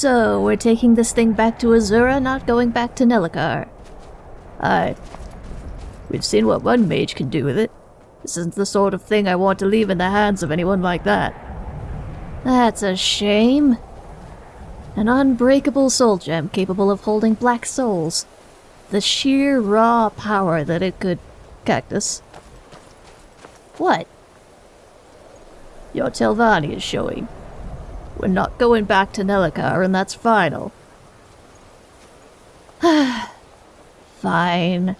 So, we're taking this thing back to Azura, not going back to Nelacar. Aye. We've seen what one mage can do with it. This isn't the sort of thing I want to leave in the hands of anyone like that. That's a shame. An unbreakable soul gem capable of holding black souls. The sheer raw power that it could... Cactus. What? Your Telvanni is showing. We're not going back to Nelacar, and that's final. Fine.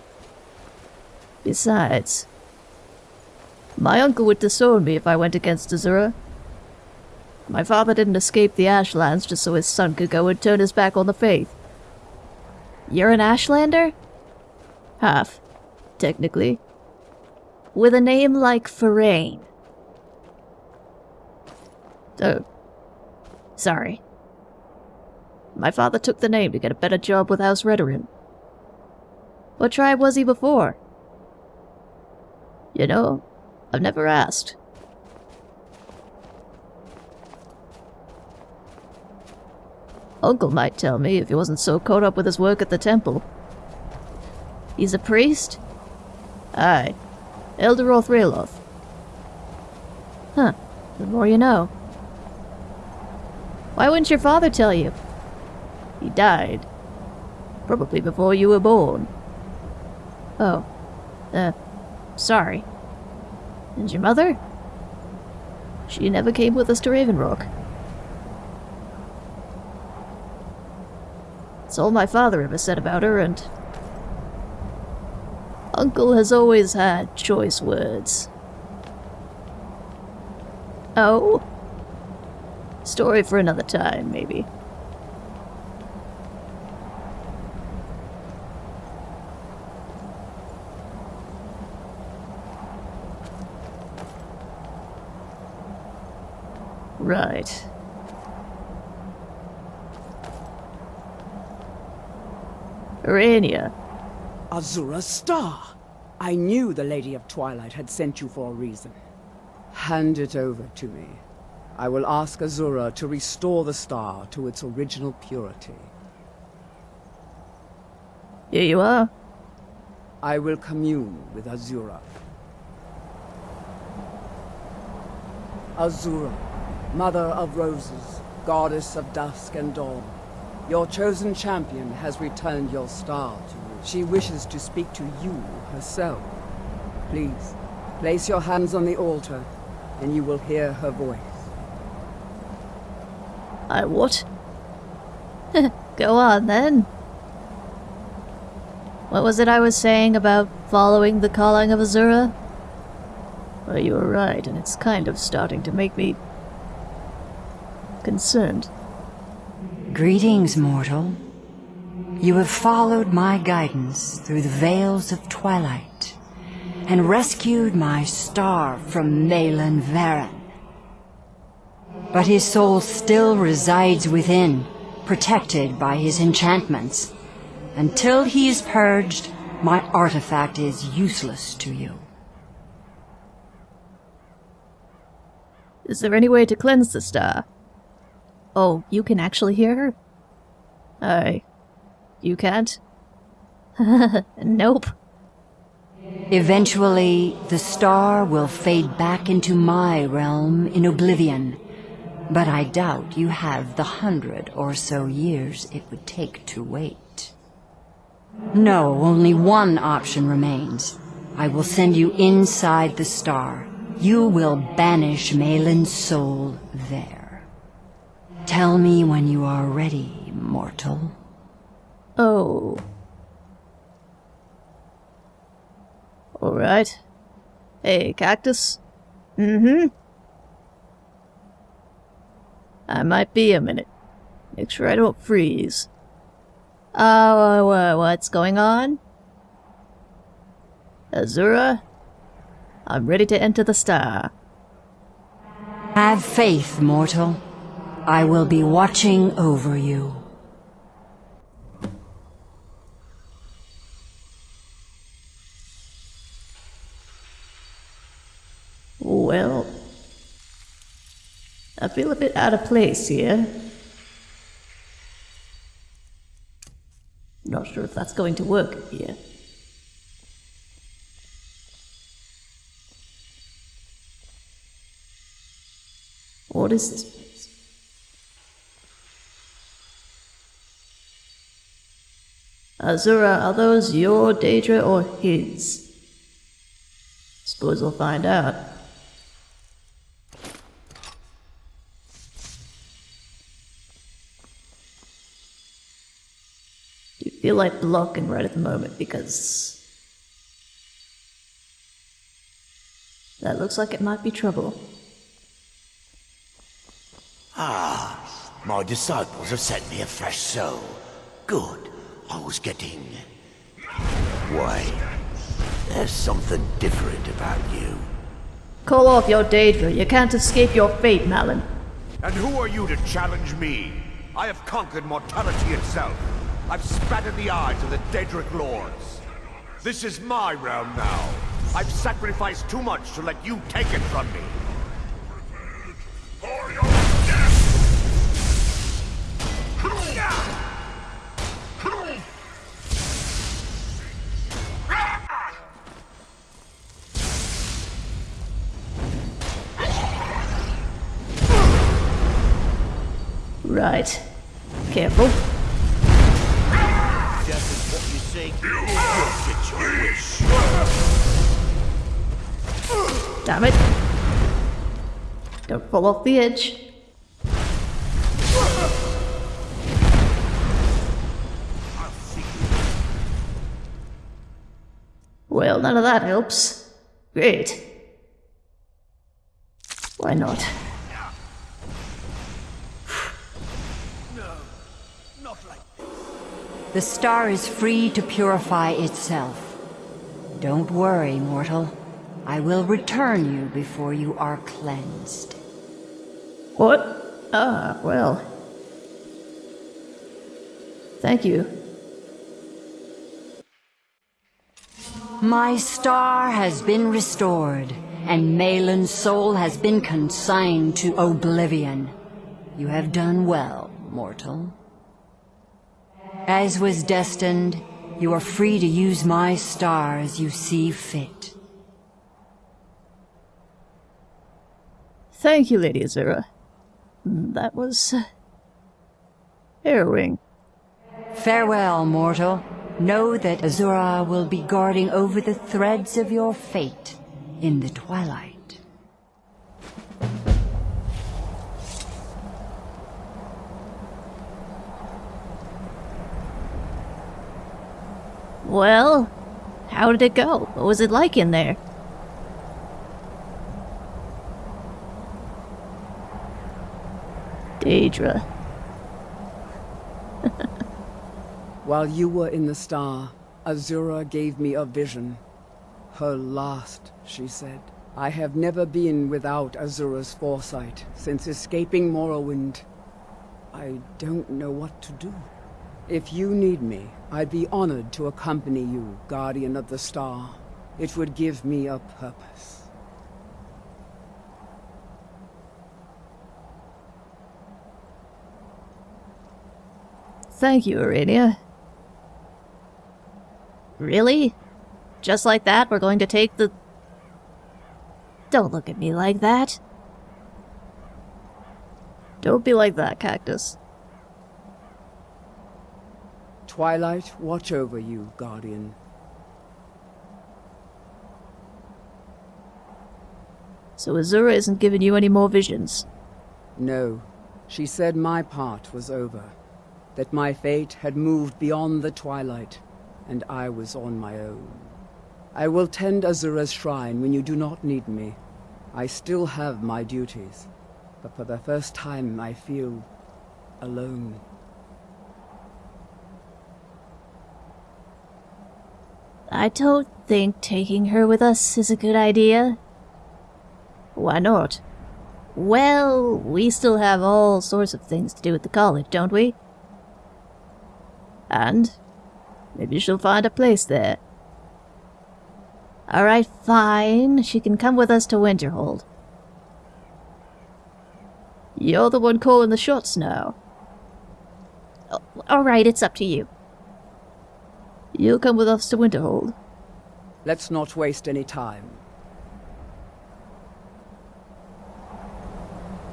Besides, my uncle would disown me if I went against Azura. My father didn't escape the Ashlands just so his son could go and turn his back on the faith. You're an Ashlander? Half, technically. With a name like Farain. Oh. Sorry. My father took the name to get a better job with House Redoran. What tribe was he before? You know, I've never asked. Uncle might tell me if he wasn't so caught up with his work at the temple. He's a priest? Aye. Elder Rothraloth. Huh. The more you know. Why wouldn't your father tell you? He died. Probably before you were born. Oh. Uh, sorry. And your mother? She never came with us to Raven Rock. That's all my father ever said about her, and... Uncle has always had choice words. Oh? Story for another time, maybe. Right. Aranea. Azura star! I knew the Lady of Twilight had sent you for a reason. Hand it over to me. I will ask Azura to restore the star to its original purity. Here you are. I will commune with Azura. Azura, Mother of Roses, Goddess of Dusk and Dawn, your chosen champion has returned your star to you. She wishes to speak to you herself. Please, place your hands on the altar, and you will hear her voice. I what? Go on, then. What was it I was saying about following the calling of Azura? Well, you were right, and it's kind of starting to make me... concerned. Greetings, mortal. You have followed my guidance through the veils of twilight, and rescued my star from Malyn Varen. But his soul still resides within, protected by his enchantments. Until he is purged, my artifact is useless to you. Is there any way to cleanse the star? Oh, you can actually hear her? Aye. You can't? nope. Eventually, the star will fade back into my realm in oblivion. But I doubt you have the hundred or so years it would take to wait. No, only one option remains. I will send you inside the star. You will banish Malyn's soul there. Tell me when you are ready, mortal. Oh. Alright. Hey, Cactus? Mm-hmm. I might be a minute. Make sure I don't freeze. Oh, uh, what's going on? Azura? I'm ready to enter the star. Have faith, mortal. I will be watching over you. Well, I feel a bit out of place here. Not sure if that's going to work here. What is this place? Azura, are those your Daedra or his? Suppose we'll find out. Feel like blocking right at the moment because that looks like it might be trouble. Ah, my disciples have sent me a fresh soul. Good. I was getting... Wait. There's something different about you. Call off your Daedra. You can't escape your fate, Malyn. And who are you to challenge me? I have conquered mortality itself. I've spat in the eyes of the Daedric lords. This is my realm now. I've sacrificed too much to let you take it from me. Prepare for your death. Right. Careful. Damn it. Don't fall off the edge. Well, none of that helps. Great. Why not? The star is free to purify itself. Don't worry, mortal. I will return you before you are cleansed. What? Ah, well. Thank you. My star has been restored, and Malyn's soul has been consigned to oblivion. You have done well, mortal. As was destined, you are free to use my star as you see fit. Thank you, Lady Azura. That was... Uh, harrowing. Farewell, mortal. Know that Azura will be guarding over the threads of your fate in the twilight. Well, how did it go? What was it like in there? Daedra. While you were in the star, Azura gave me a vision. Her last, she said. I have never been without Azura's foresight since escaping Morrowind. I don't know what to do. If you need me, I'd be honored to accompany you, Guardian of the Star. It would give me a purpose. Thank you, Aranea. Really? Just like that, we're going to take the... Don't look at me like that. Don't be like that, Cactus. Twilight, watch over you, Guardian. So Azura isn't giving you any more visions. No, she said my part was over. That my fate had moved beyond the Twilight, and I was on my own. I will tend Azura's shrine when you do not need me. I still have my duties, but for the first time I feel alone. I don't think taking her with us is a good idea. Why not? Well, we still have all sorts of things to do at the college, don't we? And maybe she'll find a place there. Alright, fine. She can come with us to Winterhold. You're the one calling the shots now. Alright, it's up to you. You'll come with us to Winterhold. Let's not waste any time.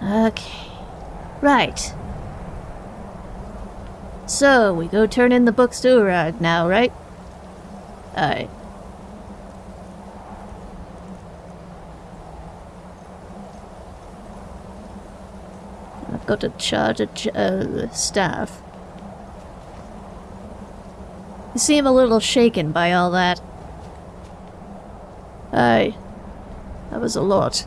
Okay. Right. So, we go turn in the books to Urag now, right? Aye. I've got to charge a ch uh, staff. You seem a little shaken by all that. Aye. That was a lot.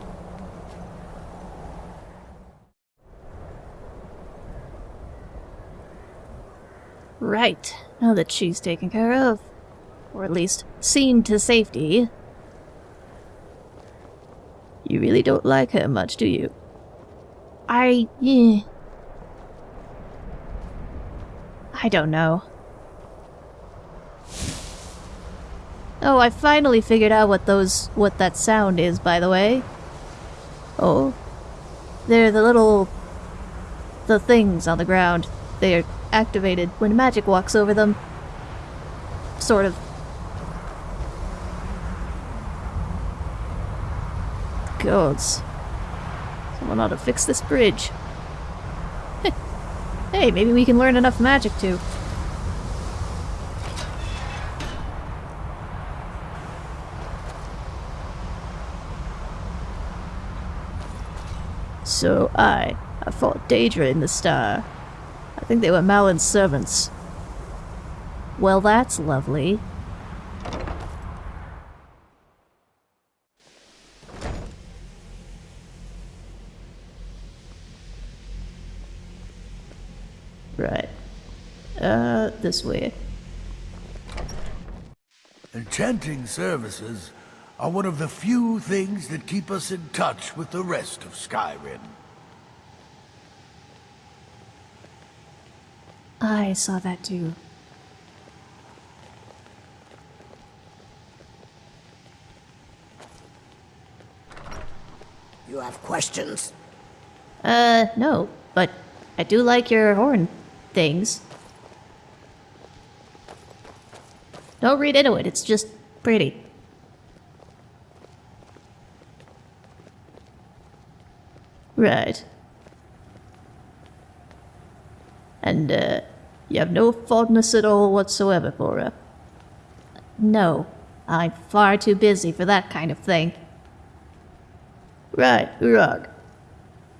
Right. Now that she's taken care of. Or at least seen to safety. You really don't like her much, do you? I... yeah. I don't know. Oh, I finally figured out what those... what that sound is, by the way. Oh. They're the little... the things on the ground. They're activated when magic walks over them. Sort of. Gods. Someone ought to fix this bridge. hey, maybe we can learn enough magic to. So I, I fought Daedra in the star. I think they were Malyn's servants. Well, that's lovely. Right. Uh, this way. Enchanting services are one of the few things that keep us in touch with the rest of Skyrim. I saw that too. You have questions? Uh, no, but I do like your horn things. Don't read into it, it's just pretty. Right. And, uh, you have no fondness at all whatsoever for her? No, I'm far too busy for that kind of thing. Right, Urag.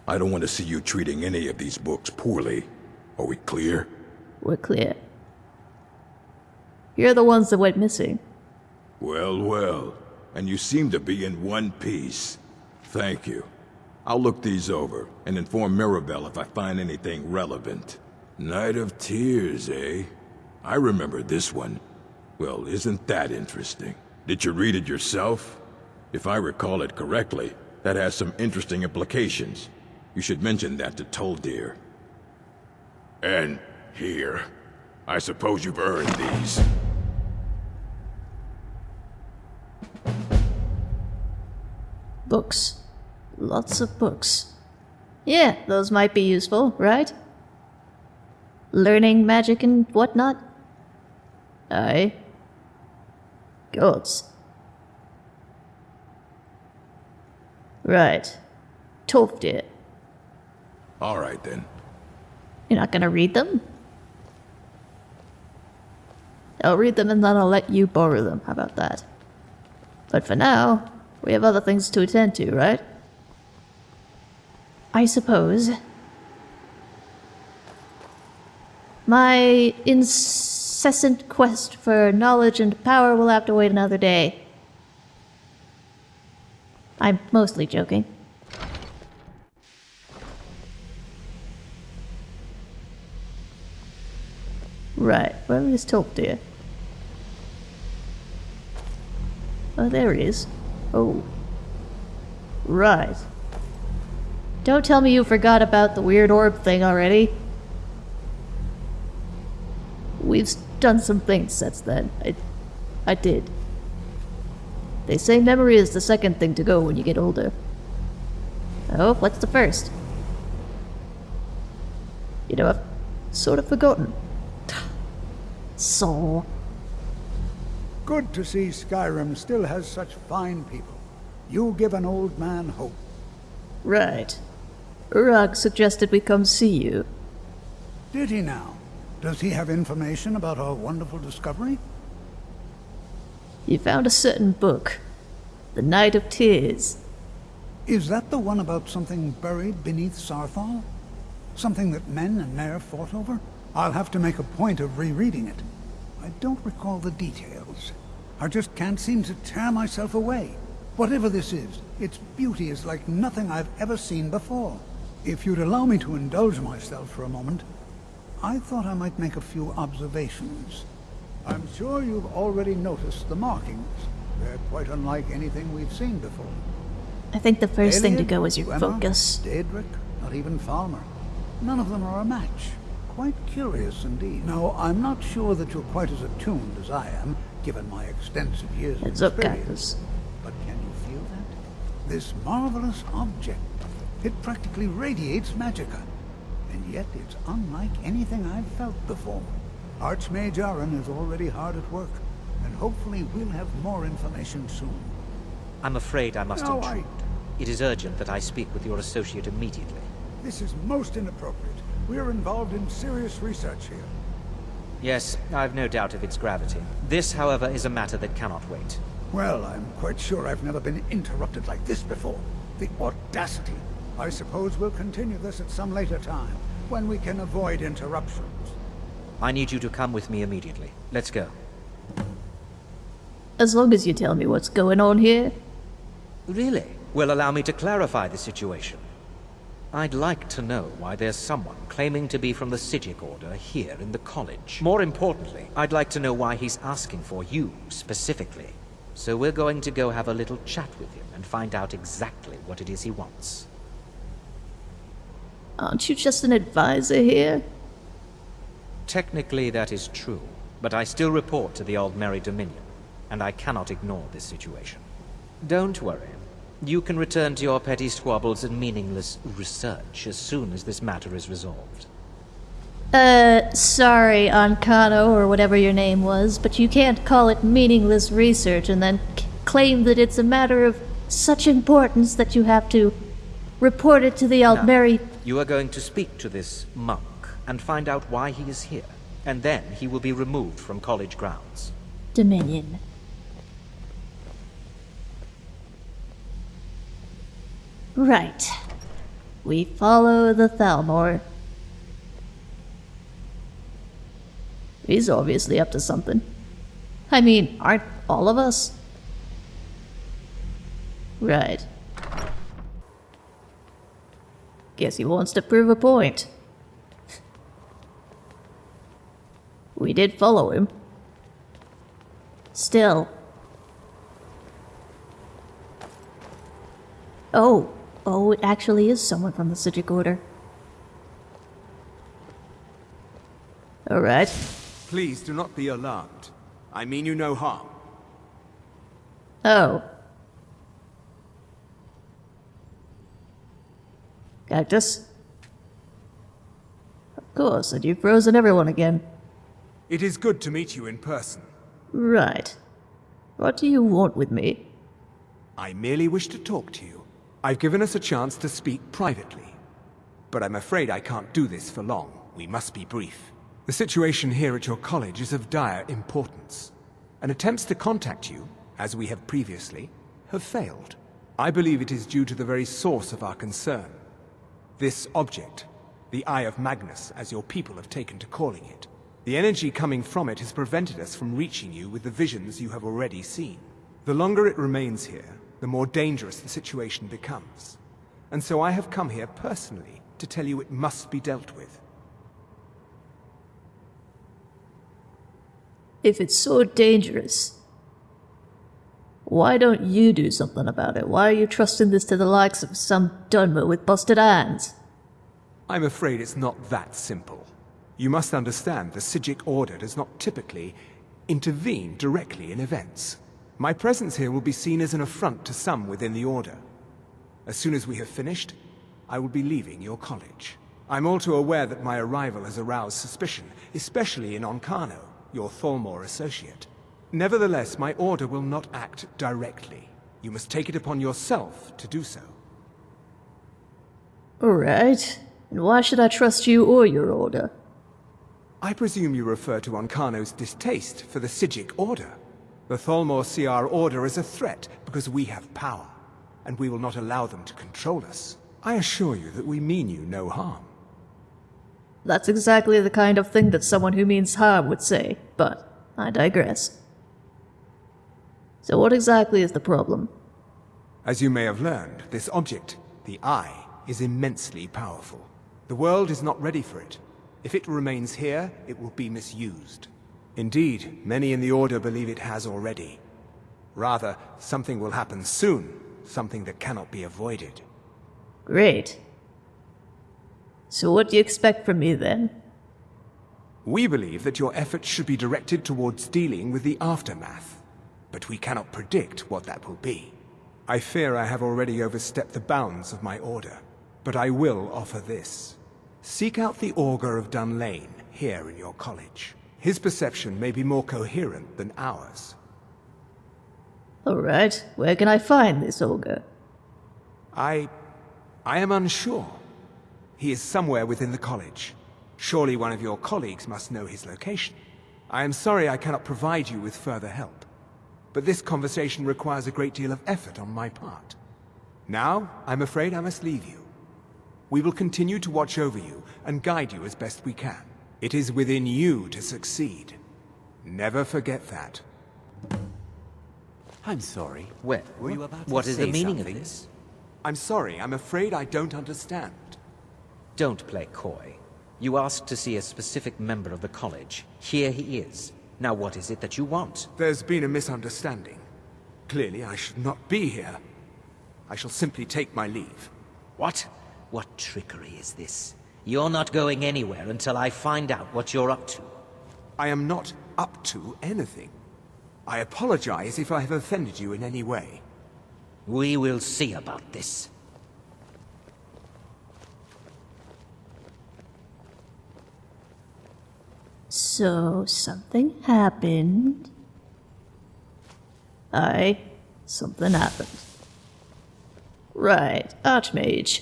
I don't want to see you treating any of these books poorly. Are we clear? We're clear. You're the ones that went missing. Well, well. And you seem to be in one piece. Thank you. I'll look these over and inform Mirabelle if I find anything relevant. Night of Tears, eh? I remember this one. Well, isn't that interesting? Did you read it yourself? If I recall it correctly, that has some interesting implications. You should mention that to Tolfdir. And here. I suppose you've earned these. Books. Lots of books. Yeah, those might be useful, right? Learning magic and whatnot? Aye. Gods. Right. Tolfdir. All right, then. You're not gonna read them? I'll read them and then I'll let you borrow them. How about that? But for now, we have other things to attend to, right? I suppose. My incessant quest for knowledge and power will have to wait another day. I'm mostly joking. Right, where is Tolfdir? Oh, there he is. Oh. Right. Don't tell me you forgot about the weird orb thing already. We've done some things since then. I, I did. They say memory is the second thing to go when you get older. Oh, what's the first? You know, I've sort of forgotten. Soul. good to see Skyrim still has such fine people. You give an old man hope. Right. Urag suggested we come see you. Did he now? Does he have information about our wonderful discovery? He found a certain book. The Night of Tears. Is that the one about something buried beneath Saarthal? Something that men and mer fought over? I'll have to make a point of rereading it. I don't recall the details. I just can't seem to tear myself away. Whatever this is, its beauty is like nothing I've ever seen before. If you'd allow me to indulge myself for a moment, I thought I might make a few observations. I'm sure you've already noticed the markings. They're quite unlike anything we've seen before. I think the first thing to go is your Gwenna, focus. Daedric, not even Falmer. None of them are a match. Quite curious indeed. Now, I'm not sure that you're quite as attuned as I am, given my extensive years Heads of up, experience. But can you feel that? This marvelous object. It practically radiates magicka. And yet it's unlike anything I've felt before. Archmage Aren is already hard at work, and hopefully we'll have more information soon. I'm afraid I must No, I- intrude. It is urgent that I speak with your associate immediately. This is most inappropriate. We're involved in serious research here. Yes, I've no doubt of its gravity. This, however, is a matter that cannot wait. Well, I'm quite sure I've never been interrupted like this before. The audacity. I suppose we'll continue this at some later time, when we can avoid interruptions. I need you to come with me immediately. Let's go. As long as you tell me what's going on here. Really? Well, allow me to clarify the situation. I'd like to know why there's someone claiming to be from the Psijic Order here in the college. More importantly, I'd like to know why he's asking for you, specifically. So we're going to go have a little chat with him and find out exactly what it is he wants. Aren't you just an advisor here? Technically, that is true, but I still report to the Old Aldmeri Dominion, and I cannot ignore this situation. Don't worry. You can return to your petty squabbles and meaningless research as soon as this matter is resolved. Uh, sorry, Ancano, or whatever your name was, but you can't call it meaningless research and then c- claim that it's a matter of such importance that you have to report it to the Aldmeri. You are going to speak to this monk and find out why he is here, and then he will be removed from college grounds. Dominion. Right. We follow the Thalmor. He's obviously up to something. I mean, aren't all of us? Right. Guess he wants to prove a point. We did follow him. Still. Oh, oh, it actually is someone from the Psijic Order. Alright. Please do not be alarmed. I mean you no harm. Oh. Cactus? Of course, and you've frozen everyone again. It is good to meet you in person. Right. What do you want with me? I merely wish to talk to you. I've given us a chance to speak privately. But I'm afraid I can't do this for long. We must be brief. The situation here at your college is of dire importance. And attempts to contact you, as we have previously, have failed. I believe it is due to the very source of our concern. This object, the Eye of Magnus, as your people have taken to calling it. The energy coming from it has prevented us from reaching you with the visions you have already seen. The longer it remains here, the more dangerous the situation becomes. And so I have come here personally to tell you it must be dealt with. If it's so dangerous, why don't you do something about it? Why are you trusting this to the likes of some Dunmer with busted hands? I'm afraid it's not that simple. You must understand the Psijic Order does not typically intervene directly in events. My presence here will be seen as an affront to some within the Order. As soon as we have finished, I will be leaving your college. I'm all too aware that my arrival has aroused suspicion, especially in Ancano, your Thalmor associate. Nevertheless, my order will not act directly. You must take it upon yourself to do so. Alright. And why should I trust you or your order? I presume you refer to Ancano's distaste for the Psijic Order. The Thalmor see our order as a threat because we have power, and we will not allow them to control us. I assure you that we mean you no harm. That's exactly the kind of thing that someone who means harm would say, but I digress. So what exactly is the problem? As you may have learned, this object, the Eye, is immensely powerful. The world is not ready for it. If it remains here, it will be misused. Indeed, many in the Order believe it has already. Rather, something will happen soon, something that cannot be avoided. Great. So what do you expect from me then? We believe that your efforts should be directed towards dealing with the aftermath, but we cannot predict what that will be. I fear I have already overstepped the bounds of my order, but I will offer this. Seek out the Augur of Dunlain here in your college. His perception may be more coherent than ours. Alright, where can I find this Augur? I... I am unsure. He is somewhere within the college. Surely one of your colleagues must know his location. I am sorry I cannot provide you with further help. But this conversation requires a great deal of effort on my part. Now, I'm afraid I must leave you. We will continue to watch over you and guide you as best we can. It is within you to succeed. Never forget that. I'm sorry. Well, Were you about to what is the meaning something? of this? I'm sorry, I'm afraid I don't understand. Don't play coy. You asked to see a specific member of the college. Here he is. Now what is it that you want? There's been a misunderstanding. Clearly, I should not be here. I shall simply take my leave. What? What trickery is this? You're not going anywhere until I find out what you're up to. I am not up to anything. I apologize if I have offended you in any way. We will see about this. So, something happened. Aye, something happened. Right, Archmage.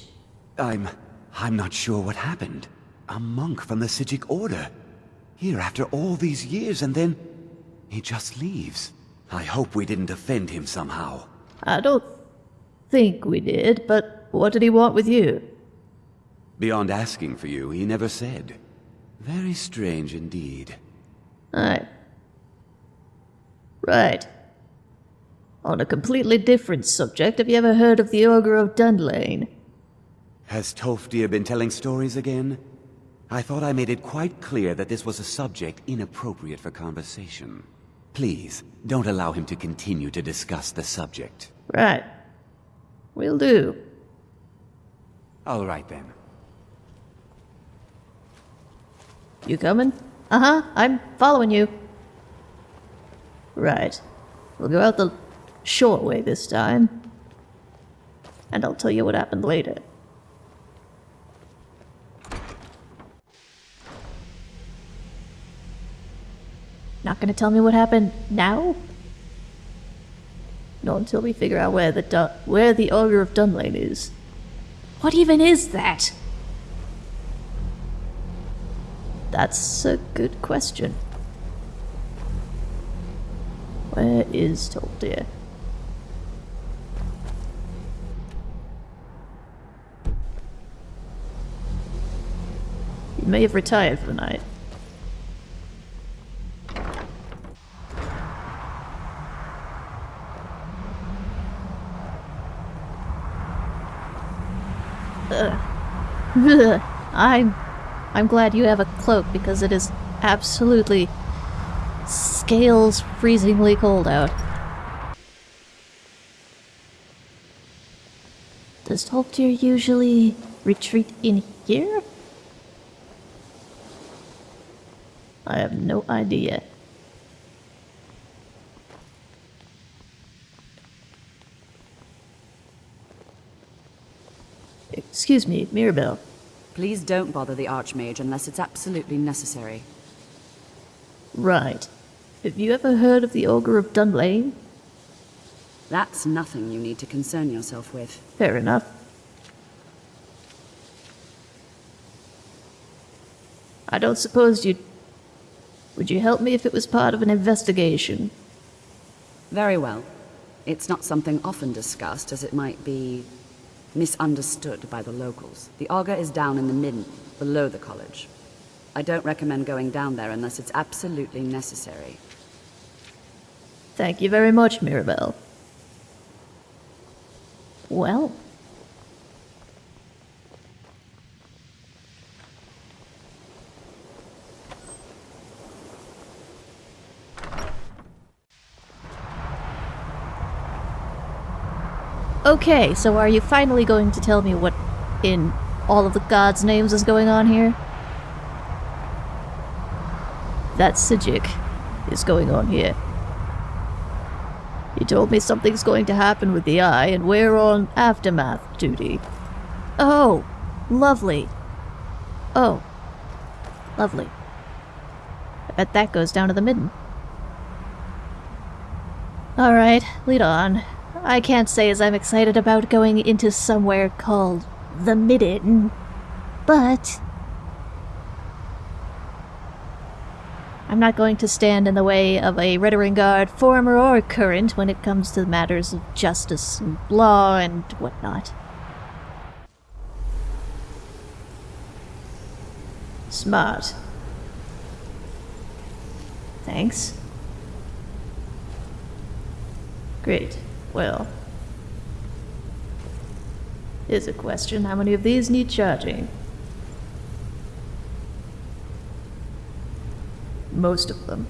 I'm... I'm not sure what happened. A monk from the Psijic Order. Here after all these years and then... He just leaves. I hope we didn't offend him somehow. I don't think we did, but what did he want with you? Beyond asking for you, he never said. Very strange indeed. Aye. Right. On a completely different subject, have you ever heard of the Ogre of Dunlain? Has Tolfdir been telling stories again? I thought I made it quite clear that this was a subject inappropriate for conversation. Please, don't allow him to continue to discuss the subject. Right. We'll do. All right then. You coming? Uh-huh, I'm following you. Right. We'll go out the short way this time. And I'll tell you what happened later. Not gonna tell me what happened now? Not until we figure out where the where the Ogre of Dunlain is. What even is that? That's a good question. Where is Tolfdir? He may have retired for the night. Ugh. I'm I'm glad you have a cloak because it is absolutely scales freezingly cold out. Does Tolfdir usually retreat in here? I have no idea. Excuse me, Mirabelle. Please don't bother the Archmage unless it's absolutely necessary. Right. Have you ever heard of the Ogre of Dunlain? That's nothing you need to concern yourself with. Fair enough. I don't suppose you'd... Would you help me if it was part of an investigation? Very well. It's not something often discussed, as it might be misunderstood by the locals. The Augur is down in the midden, below the college. I don't recommend going down there unless it's absolutely necessary. Thank you very much, Mirabelle. Well. Okay, so are you finally going to tell me what in all of the gods' names is going on here? That Psijic is going on here. He told me something's going to happen with the eye, and we're on aftermath duty. Oh, lovely. Oh, lovely. I bet that goes down to the midden. Alright, lead on. I can't say as I'm excited about going into somewhere called the midden, but I'm not going to stand in the way of a Redoran Guard, former or current, when it comes to matters of justice and law and whatnot. Smart. Thanks. Great. Well. Here's a question. How many of these need charging? most of them.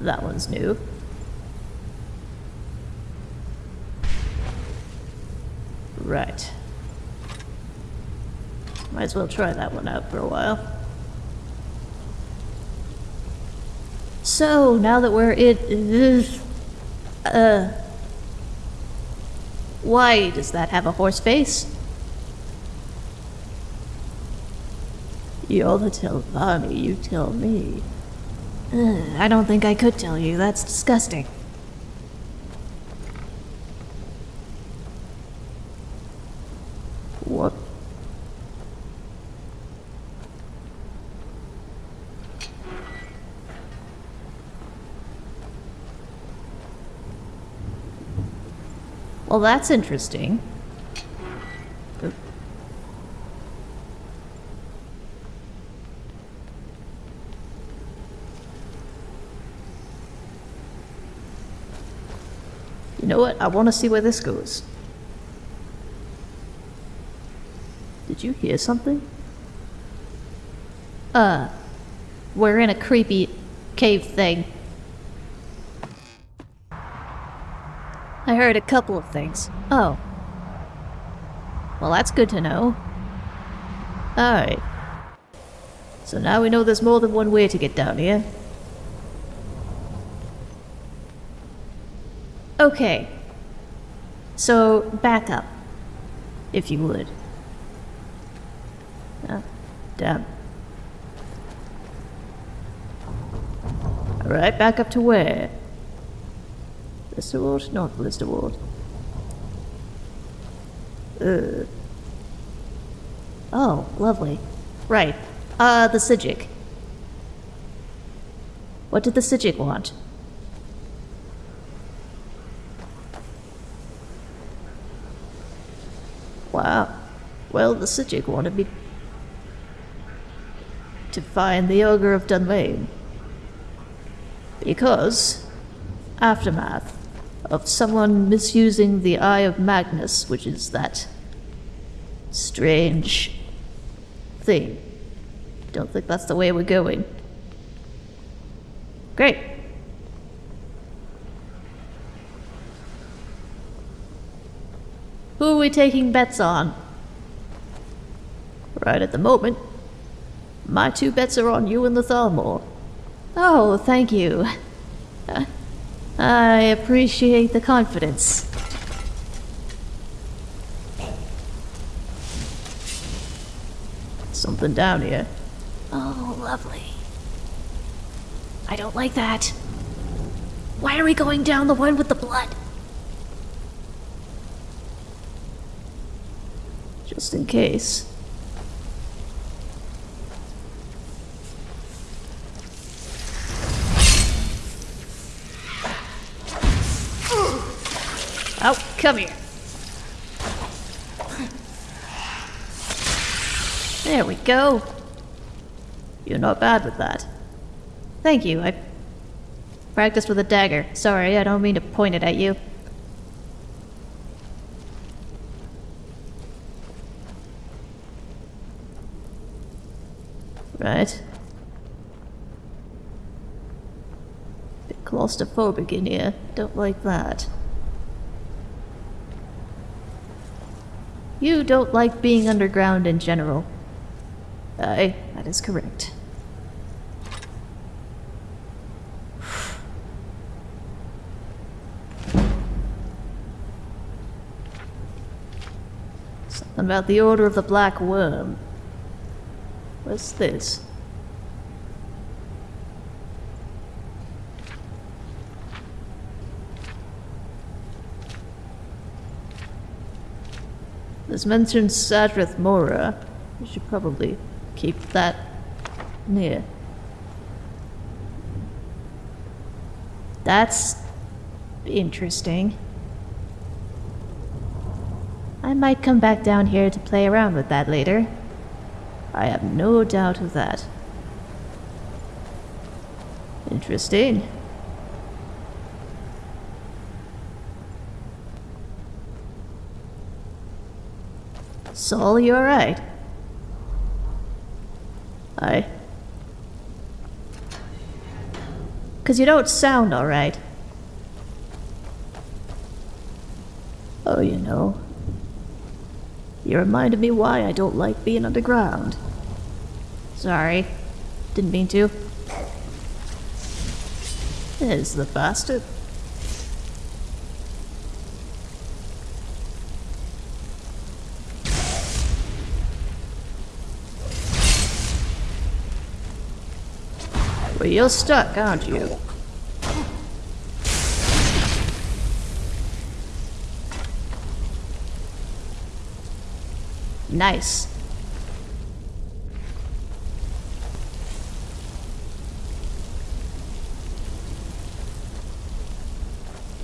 That one's new. Right. Might as well try that one out for a while. So, now that we're in... Uh... Why does that have a horse face? You're the Telvanni, you tell me. Uh, I don't think I could tell you, that's disgusting. What? Well, that's interesting. You know what? I want to see where this goes. Did you hear something? Uh, we're in a creepy cave thing. Heard a couple of things. Oh. Well, that's good to know. Alright. So now we know there's more than one way to get down here. Okay. So, back up. If you would. Oh, damn. Alright, back up to where? Blisterwort? Not Blisterwort. Uh. Oh, lovely. Right. Uh, the Psijic. What did the Psijic want? Wow. Well, the Psijic wanted me to find the Ogre of Dunlain. Because Aftermath of someone misusing the Eye of Magnus, which is that strange thing. Don't think that's the way we're going. Great. Who are we taking bets on? Right at the moment, my two bets are on you and the Thalmor. Oh, thank you. I appreciate the confidence. Something down here. Oh, lovely. I don't like that. Why are we going down the one with the blood? Just in case. Come here. There we go. You're not bad with that. Thank you, I practiced with a dagger. Sorry, I don't mean to point it at you. Right. Bit claustrophobic in here. Don't like that. You don't like being underground in general. Aye, that is correct. Something about the Order of the Black Worm. What's this? This mentioned Sadrith Mora. We should probably keep that near. That's interesting. I might come back down here to play around with that later. I have no doubt of that. Interesting. Saul, you alright? Aye. Cause you don't sound alright. Oh, you know. You reminded me why I don't like being underground. Sorry. Didn't mean to. There's the bastard. Well, you're stuck, aren't you? Nice.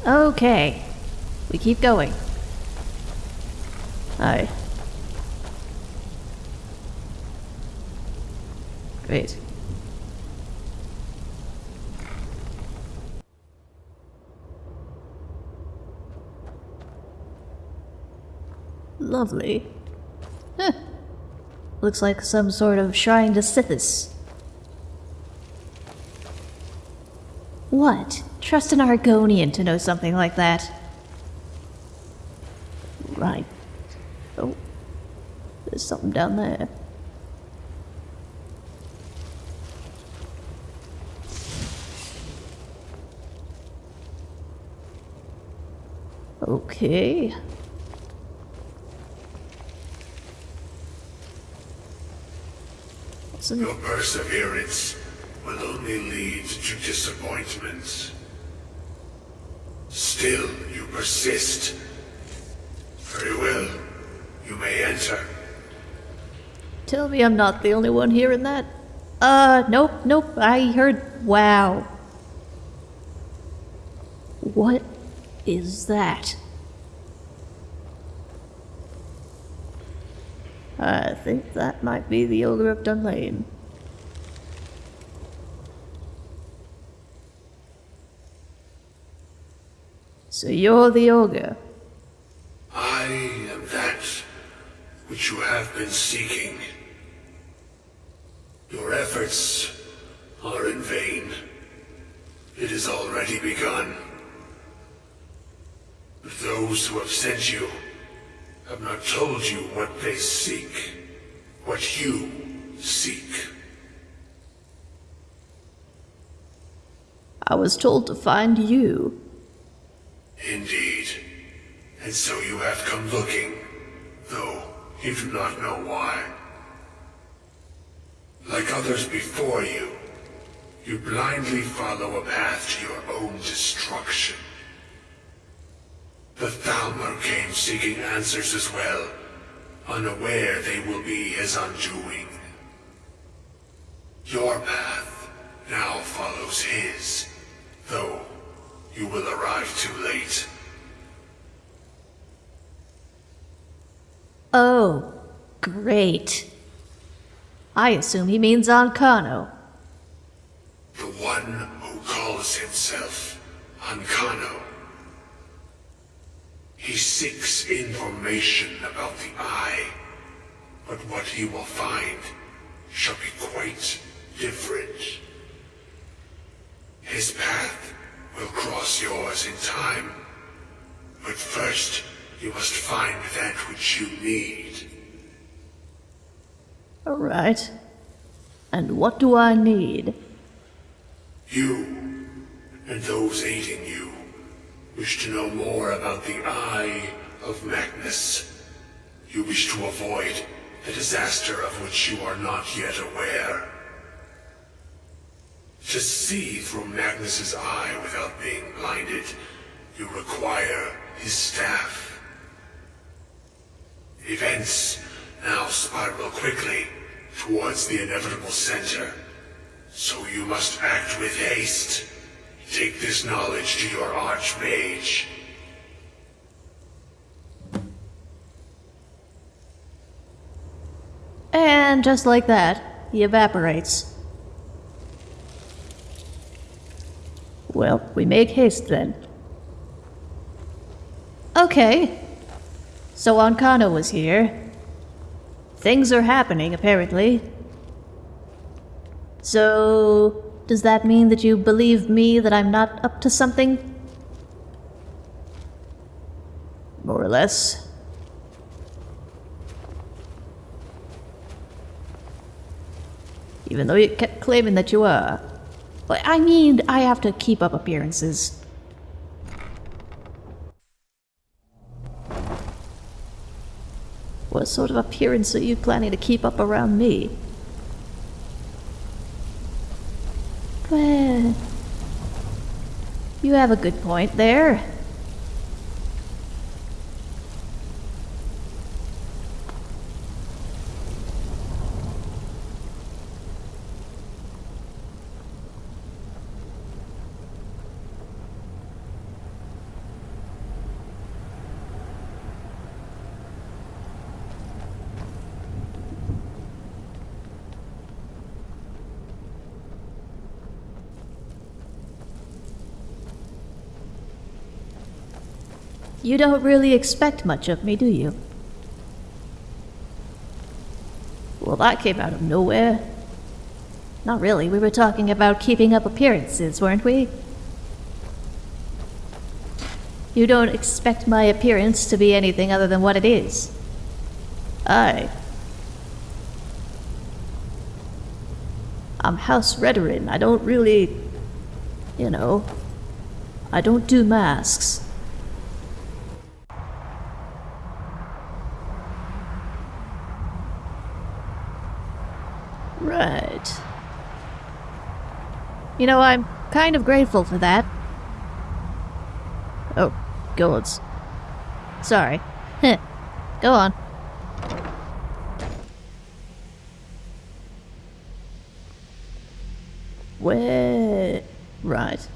Okay. We keep going. Aye. Great. Lovely. Huh. Looks like some sort of shrine to Sithis. What? Trust an Argonian to know something like that. Right. Oh. There's something down there. Okay. Your perseverance will only lead to disappointments. Still, you persist. Very well. You may enter. Tell me I'm not the only one hearing that. Uh, nope, nope, I heard wow. What is that? I think that might be the Augur of Dunlain. So you're the Augur? I am that which you have been seeking. Your efforts are in vain. It has already begun. But those who have sent you have not told you what they seek. What you seek. I was told to find you. Indeed. And so you have come looking, though you do not know why. Like others before you, you blindly follow a path to your own destruction. The Thalmor came seeking answers as well, unaware they will be his undoing. Your path now follows his, though you will arrive too late. Oh, great. I assume he means Ancano. The one who calls himself Ancano. He seeks information about the Eye, but what he will find shall be quite different. His path will cross yours in time, but first you must find that which you need. Alright. And what do I need? You, and those aiding you, wish to know more about the Eye of Magnus. You wish to avoid the disaster of which you are not yet aware. To see through Magnus's eye without being blinded, you require his staff. Events now spiral quickly towards the inevitable center, so you must act with haste. Take this knowledge to your Archmage. And just like that, he evaporates. Well, we make haste then. Okay. So Ancano was here. Things are happening, apparently. So, does that mean that you believe me that I'm not up to something? More or less. Even though you kept claiming that you were. But I mean, I have to keep up appearances. What sort of appearance are you planning to keep up around me? Well, you have a good point there. You don't really expect much of me, do you? Well, that came out of nowhere. Not really, we were talking about keeping up appearances, weren't we? You don't expect my appearance to be anything other than what it is. I. I'm House Redoran. I don't really... You know... I don't do masks. Right. You know, I'm kind of grateful for that. Oh, gods. Sorry. Go on. Where? Right.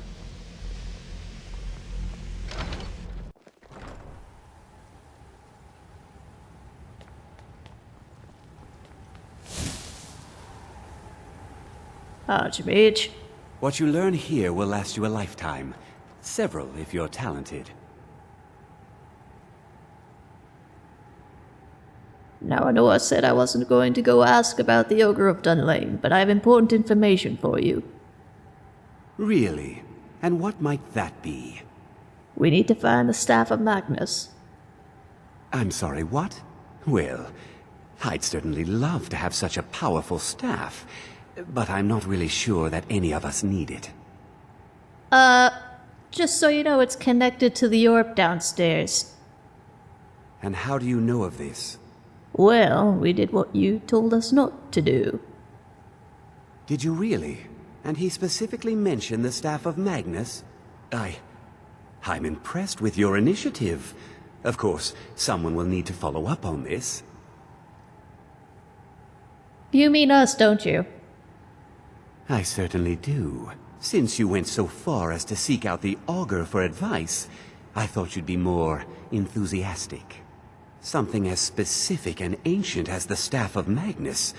Archmage. What you learn here will last you a lifetime. Several, if you're talented. Now I know I said I wasn't going to go ask about the Augur of Dunlain, but I have important information for you. Really? And what might that be? We need to find the Staff of Magnus. I'm sorry, what? Well, I'd certainly love to have such a powerful staff, but I'm not really sure that any of us need it. Uh, just so you know, it's connected to the orb downstairs. And how do you know of this? Well, we did what you told us not to do. Did you really? And he specifically mentioned the staff of Magnus? I... I'm impressed with your initiative. Of course, someone will need to follow up on this. You mean us, don't you? I certainly do. Since you went so far as to seek out the Augur for advice, I thought you'd be more enthusiastic. Something as specific and ancient as the Staff of Magnus.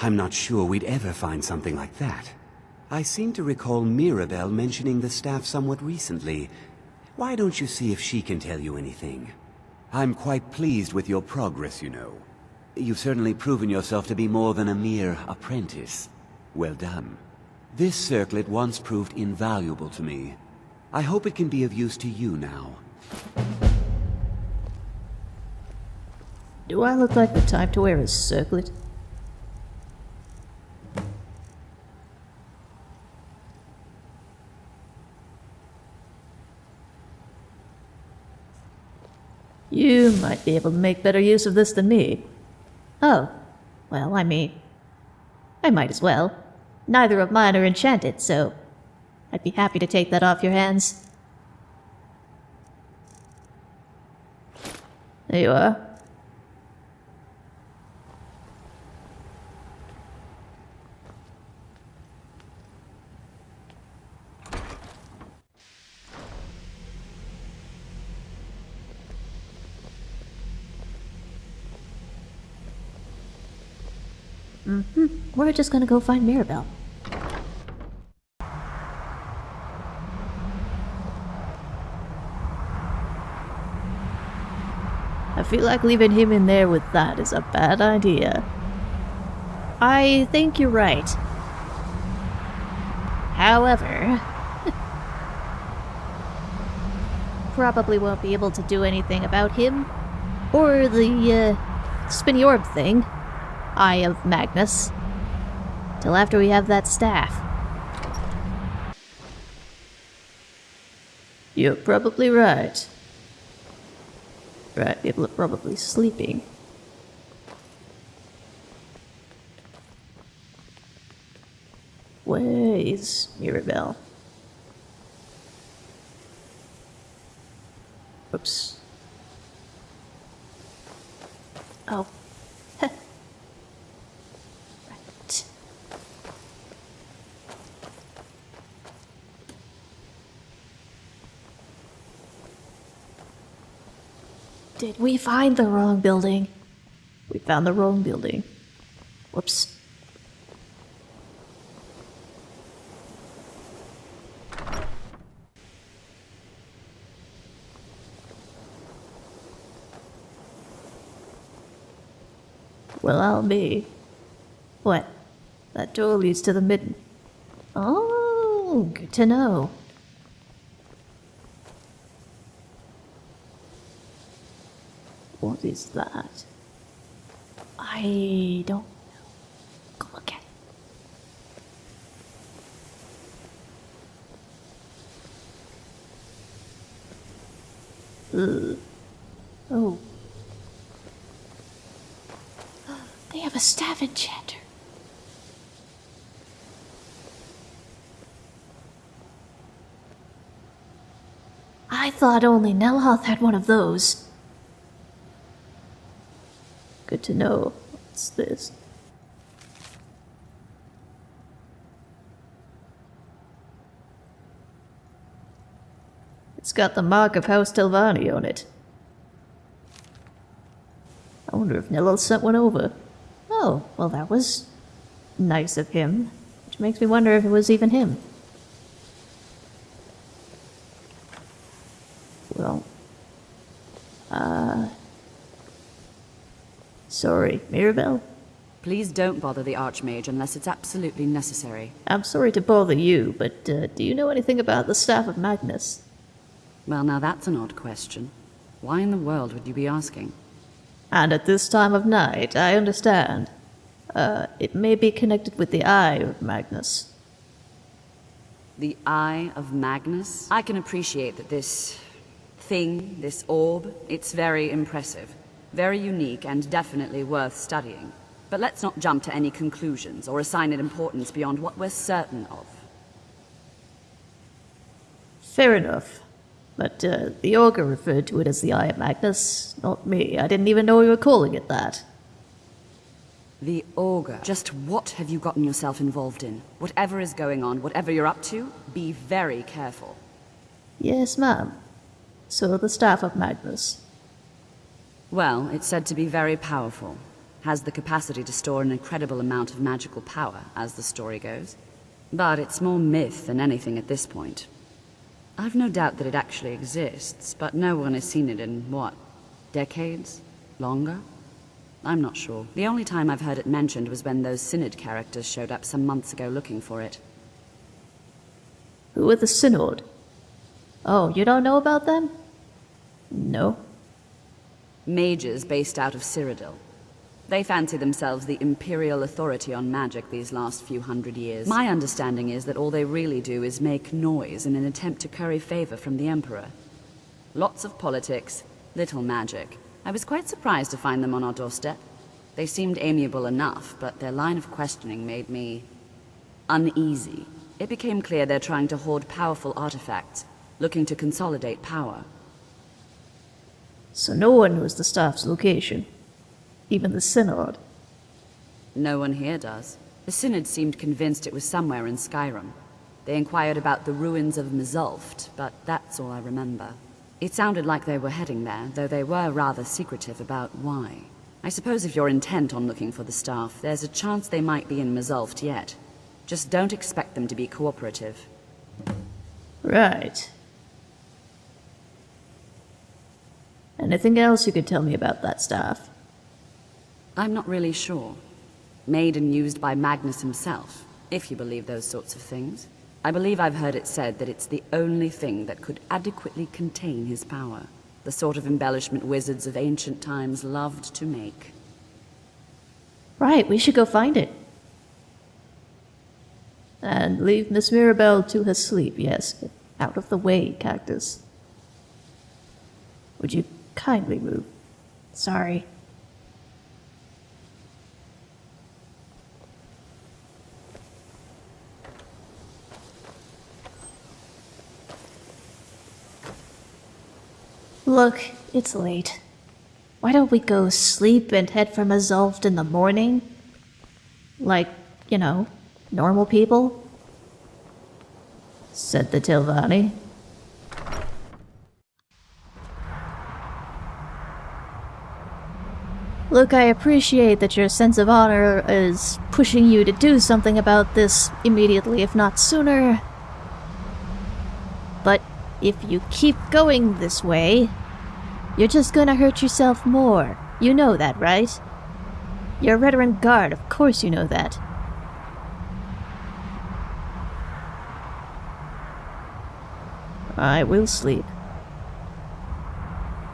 I'm not sure we'd ever find something like that. I seem to recall Mirabelle mentioning the staff somewhat recently. Why don't you see if she can tell you anything? I'm quite pleased with your progress, you know. You've certainly proven yourself to be more than a mere apprentice. Well done. This circlet once proved invaluable to me. I hope it can be of use to you now. Do I look like the type to wear a circlet? You might be able to make better use of this than me. Oh, well, I mean, I might as well. Neither of mine are enchanted, so I'd be happy to take that off your hands. There you are. Mm-hmm. We're just gonna go find Mirabelle. I feel like leaving him in there with that is a bad idea. I think you're right. However... probably won't be able to do anything about him. Or the, uh, spinny orb thing. Eye of Magnus. Till after we have that staff. You're probably right. Right, people are probably sleeping. Where is Mirabelle? Oops. Oh. Did we find the wrong building? We found the wrong building. Whoops. Well, I'll be. What? That door leads to the midden. Oh, good to know. What is that? I don't know. Go look at it. Oh. They have a staff enchanter. I thought only Neloth had one of those. Good to know. What's this? It's got the mark of House Telvanni on it. I wonder if Neloth sent one over. Oh, well that was nice of him. Which makes me wonder if it was even him. Well, uh... Sorry, Mirabelle? Please don't bother the Archmage unless it's absolutely necessary. I'm sorry to bother you, but uh, do you know anything about the Staff of Magnus? Well, now that's an odd question. Why in the world would you be asking? And at this time of night, I understand. Uh, it may be connected with the Eye of Magnus. The Eye of Magnus? I can appreciate that this thing, this orb, it's very impressive. Very unique and definitely worth studying. But let's not jump to any conclusions or assign it importance beyond what we're certain of. Fair enough. But uh, the Augur referred to it as the Eye of Magnus, not me. I didn't even know we were calling it that. The Augur. Just what have you gotten yourself involved in? Whatever is going on, whatever you're up to, be very careful. Yes, ma'am. So the Staff of Magnus. Well, it's said to be very powerful. Has the capacity to store an incredible amount of magical power, as the story goes. But it's more myth than anything at this point. I've no doubt that it actually exists, but no one has seen it in, what, decades? Longer? I'm not sure. The only time I've heard it mentioned was when those Synod characters showed up some months ago looking for it. Who are the Synod? Oh, you don't know about them? No. Mages based out of Cyrodiil. They fancy themselves the imperial authority on magic these last few hundred years. My understanding is that all they really do is make noise in an attempt to curry favor from the Emperor. Lots of politics, little magic. I was quite surprised to find them on our doorstep. They seemed amiable enough, but their line of questioning made me... uneasy. It became clear they're trying to hoard powerful artifacts, looking to consolidate power. So no one knows the staff's location? Even the Synod? No one here does. The Synod seemed convinced it was somewhere in Skyrim. They inquired about the ruins of Mzulft, but that's all I remember. It sounded like they were heading there, though they were rather secretive about why. I suppose if you're intent on looking for the staff, there's a chance they might be in Mzulft yet. Just don't expect them to be cooperative. Right. Anything else you could tell me about that staff? I'm not really sure. Made and used by Magnus himself, if you believe those sorts of things. I believe I've heard it said that it's the only thing that could adequately contain his power. The sort of embellishment wizards of ancient times loved to make. Right, we should go find it. And leave Miss Mirabelle to her sleep, yes. Out of the way, Cactus. Would you kindly move? Sorry. Look, it's late. Why don't we go sleep and head for Mzulft in the morning? Like, you know, normal people? Said the Telvanni. Look, I appreciate that your sense of honor is pushing you to do something about this immediately, if not sooner. But if you keep going this way, you're just gonna hurt yourself more. You know that, right? You're a veteran guard, of course you know that. I will sleep.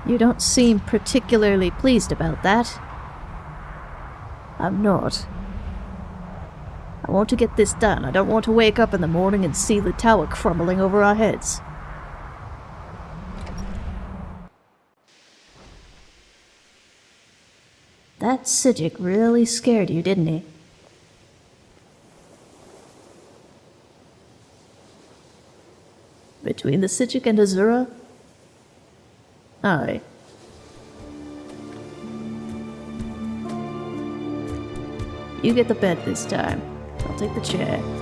You don't seem particularly pleased about that. I'm not. I want to get this done. I don't want to wake up in the morning and see the tower crumbling over our heads. That Psijic really scared you, didn't he? Between the Psijic and Azura? Aye. You get the bed this time. I'll take the chair.